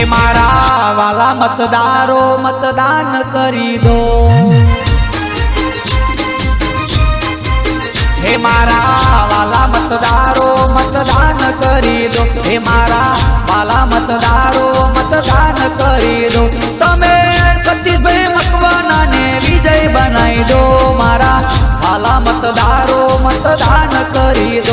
એ મારા વાલા મતદારો મતદાન કરી દો. હે મારા વાલા મતદારો મતદાન કરી દો. હે મારા વાલા મતદારો મતદાન કરી દો. તમે સતીશભાઈ મકવાના ને વિજય બનાવી દો. મારા વાલા મતદારો મતદાન કરી દો.